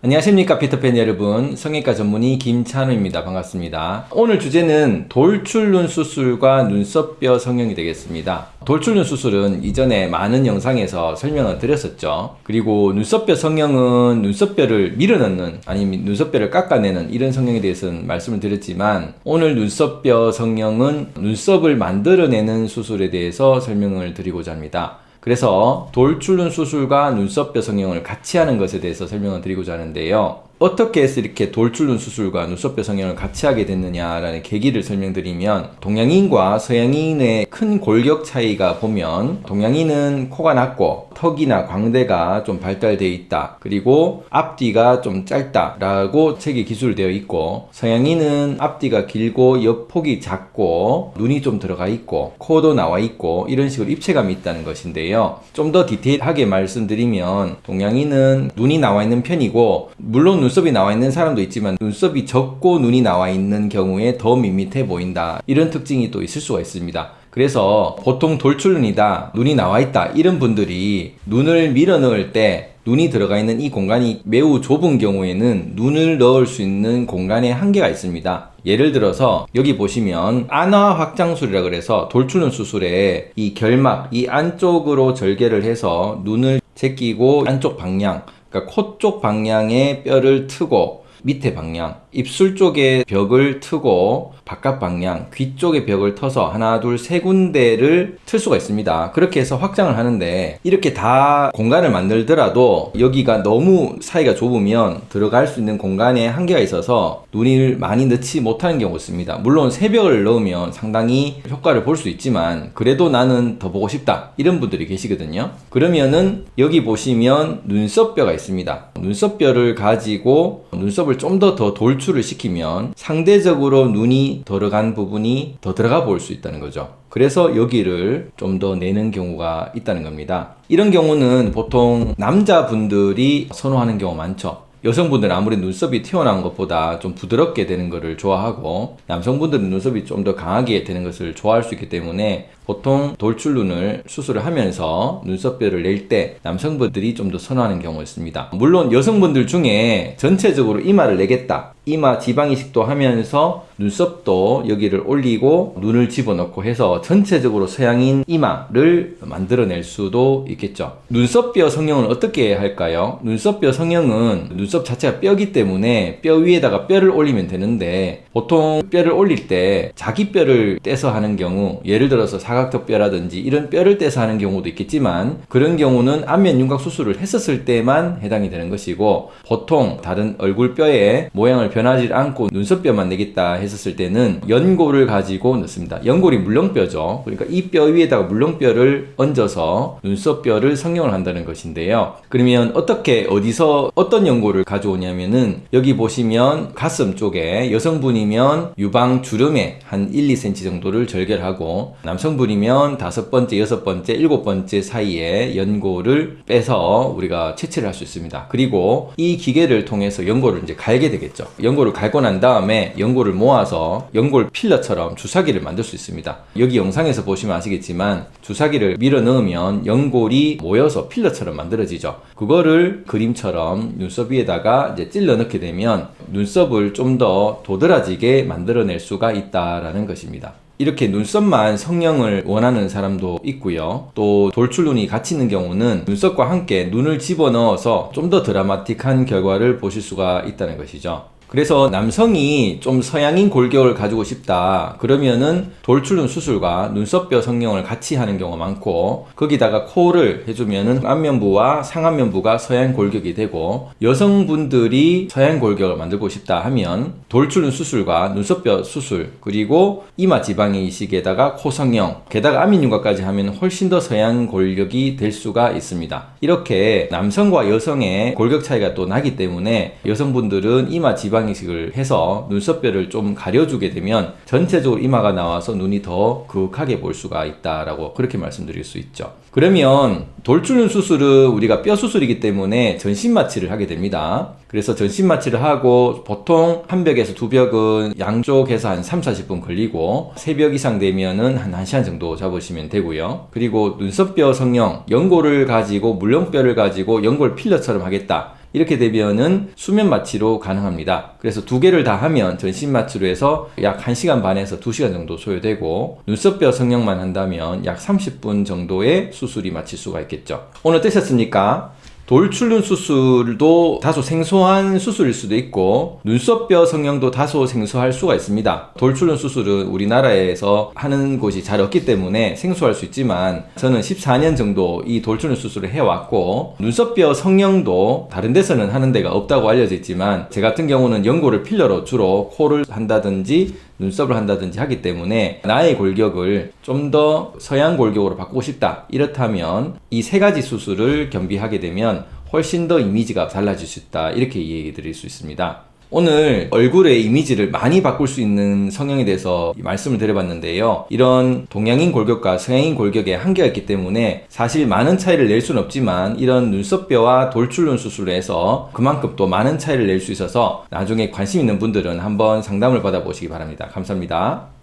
안녕하십니까 피터팬 여러분. 성형외과 전문의 김찬우입니다. 반갑습니다. 오늘 주제는 돌출눈 수술과 눈썹뼈 성형이 되겠습니다. 돌출눈 수술은 이전에 많은 영상에서 설명을 드렸었죠. 그리고 눈썹뼈 성형은 눈썹뼈를 밀어넣는 아니면 눈썹뼈를 깎아내는 이런 성형에 대해서는 말씀을 드렸지만 오늘 눈썹뼈 성형은 눈썹을 만들어내는 수술에 대해서 설명을 드리고자 합니다 그래서 돌출눈 수술과 눈썹 뼈 성형을 같이 하는 것에 대해서 설명을 드리고자 하는데요. 어떻게 해서 이렇게 돌출눈 수술과 눈썹 뼈 성형을 같이 하게 됐느냐라는 계기를 설명드리면 동양인과 서양인의 큰 골격 차이가 보면 동양인은 코가 낮고 턱이나 광대가 좀 발달되어 있다. 그리고 앞뒤가 좀 짧다 라고 책이 기술되어 있고 서양인은 앞뒤가 길고 옆폭이 작고 눈이 좀 들어가 있고 코도 나와 있고 이런 식으로 입체감이 있다는 것인데요. 좀 더 디테일하게 말씀드리면 동양인은 눈이 나와 있는 편이고 물론 눈썹이 나와 있는 사람도 있지만 눈썹이 적고 눈이 나와 있는 경우에 더 밋밋해 보인다. 이런 특징이 또 있을 수가 있습니다 그래서 보통 돌출눈이다 눈이 나와 있다 이런 분들이 눈을 밀어 넣을 때 눈이 들어가 있는 이 공간이 매우 좁은 경우에는 눈을 넣을 수 있는 공간에 한계가 있습니다. 예를 들어서 여기 보시면 안화 확장술이라 그래서 돌출눈 수술에 이 결막 이 안쪽으로 절개를 해서 눈을 제끼고 안쪽 방향 그러니까 코 쪽 방향의 뼈를 트고 밑에 방향 입술 쪽에 벽을 트고 바깥 방향 귀 쪽에 벽을 터서 하나 둘 세 군데를 틀 수가 있습니다. 그렇게 해서 확장을 하는데 이렇게 다 공간을 만들더라도 여기가 너무 사이가 좁으면 들어갈 수 있는 공간에 한계가 있어서 눈을 많이 넣지 못하는 경우가 있습니다. 물론 세 벽을 넣으면 상당히 효과를 볼 수 있지만 그래도 나는 더 보고 싶다 이런 분들이 계시거든요. 그러면은 여기 보시면 눈썹뼈가 있습니다. 눈썹뼈를 가지고 눈썹을 좀 더 더 돌 출을 시키면 상대적으로 눈이 들어간 부분이 더 들어가 볼수 있다는 거죠. 그래서 여기를 좀 더 내는 경우가 있다는 겁니다. 이런 경우는 보통 남자분들이 선호하는 경우 많죠 여성분들은 아무리 눈썹이 튀어나온 것보다 좀 부드럽게 되는 것을 좋아하고 남성분들은 눈썹이 좀 더 강하게 되는 것을 좋아할 수 있기 때문에 보통 돌출눈을 수술을 하면서 눈썹뼈를 낼 때 남성분들이 좀 더 선호하는 경우가 있습니다. 물론 여성분들 중에 전체적으로 이마를 내겠다. 이마 지방 이식도 하면서 눈썹도 여기를 올리고 눈을 집어넣고 해서 전체적으로 서양인 이마를 만들어낼 수도 있겠죠 눈썹뼈 성형은 어떻게 할까요? 눈썹뼈 성형은 눈썹 자체가 뼈기 때문에 뼈 위에다가 뼈를 올리면 되는데 보통 뼈를 올릴 때 자기 뼈를 떼서 하는 경우 예를 들어서 사각턱뼈라든지 이런 뼈를 떼서 하는 경우도 있겠지만 그런 경우는 안면 윤곽 수술을 했었을 때만 해당이 되는 것이고 보통 다른 얼굴뼈의 모양을 변하지 않고 눈썹뼈만 내겠다 했었을 때는 연골을 가지고 넣습니다. 연골이 물렁뼈죠. 그러니까 이 뼈 위에다가 물렁뼈를 얹어서 눈썹뼈를 성형을 한다는 것인데요. 그러면 어떻게 어디서 어떤 연골을 가져오냐면은 여기 보시면 가슴 쪽에 여성분이면 유방 주름에 한 1, 2cm 정도를 절개하고 남성분이면 다섯 번째, 여섯 번째, 일곱 번째 사이에 연골을 빼서 우리가 채취를 할 수 있습니다. 그리고 이 기계를 통해서 연골을 이제 갈게 되겠죠. 연골을 갈고 난 다음에 연골을 모아 서 연골 필러처럼 주사기를 만들 수 있습니다. 여기 영상에서 보시면 아시겠지만 주사기를 밀어 넣으면 연골이 모여서 필러처럼 만들어지죠. 그거를 그림처럼 눈썹 위에다가 이제 찔러 넣게 되면 눈썹을 좀 더 도드라지게 만들어낼 수가 있다라는 것입니다. 이렇게 눈썹만 성형을 원하는 사람도 있고요 또 돌출눈이 같이 있는 경우는 눈썹과 함께 눈을 집어넣어서 좀 더 드라마틱한 결과를 보실 수가 있다는 것이죠 그래서 남성이 좀 서양인 골격을 가지고 싶다. 그러면은 돌출눈 수술과 눈썹뼈 성형을 같이 하는 경우가 많고 거기다가 코를 해주면은 안면부와 상안면부가 서양 골격이 되고 여성분들이 서양 골격을 만들고 싶다 하면 돌출눈 수술과 눈썹뼈 수술 그리고 이마 지방의 이식에다가 코 성형 게다가 안면윤곽까지 하면 훨씬 더 서양 골격이 될 수가 있습니다. 이렇게 남성과 여성의 골격 차이가 또 나기 때문에 여성분들은 이마 지방 지방 이식을 해서 눈썹뼈를 좀 가려주게 되면 전체적으로 이마가 나와서 눈이 더 그윽하게 볼 수가 있다라고 그렇게 말씀드릴 수 있죠. 그러면 돌출눈 수술은 우리가 뼈 수술이기 때문에 전신 마취를 하게 됩니다. 그래서 전신 마취를 하고 보통 한 벽에서 두 벽은 양쪽에서 한 3, 40분 걸리고 세 벽 이상 되면은 한 1시간 정도 잡으시면 되고요. 그리고 눈썹뼈 성형, 연고를 가지고 물렁뼈를 가지고 연골 필러처럼 하겠다. 이렇게 되면은 수면 마취로 가능합니다. 그래서 두 개를 다 하면 전신 마취로 해서 약 1시간 반에서 2시간 정도 소요되고 눈썹뼈 성형만 한다면 약 30분 정도의 수술이 마칠 수가 있겠죠. 오늘 어떠셨습니까? 돌출눈 수술도 다소 생소한 수술일 수도 있고 눈썹뼈 성형도 다소 생소할 수가 있습니다. 돌출눈 수술은 우리나라에서 하는 곳이 잘 없기 때문에 생소할 수 있지만 저는 14년 정도 이 돌출눈 수술을 해왔고 눈썹뼈 성형도 다른 데서는 하는 데가 없다고 알려져 있지만 제 같은 경우는 연고를 필러로 주로 코를 한다든지 눈썹을 한다든지 하기 때문에 나의 골격을 좀 더 서양 골격으로 바꾸고 싶다. 이렇다면 이 세 가지 수술을 겸비하게 되면 훨씬 더 이미지가 달라질 수 있다. 이렇게 이야기 드릴 수 있습니다 오늘 얼굴의 이미지를 많이 바꿀 수 있는 성형에 대해서 말씀을 드려봤는데요. 이런 동양인 골격과 서양인 골격에 한계가 있기 때문에 사실 많은 차이를 낼 수는 없지만 이런 눈썹뼈와 돌출눈 수술을 해서 그만큼 또 많은 차이를 낼 수 있어서 나중에 관심 있는 분들은 한번 상담을 받아보시기 바랍니다. 감사합니다.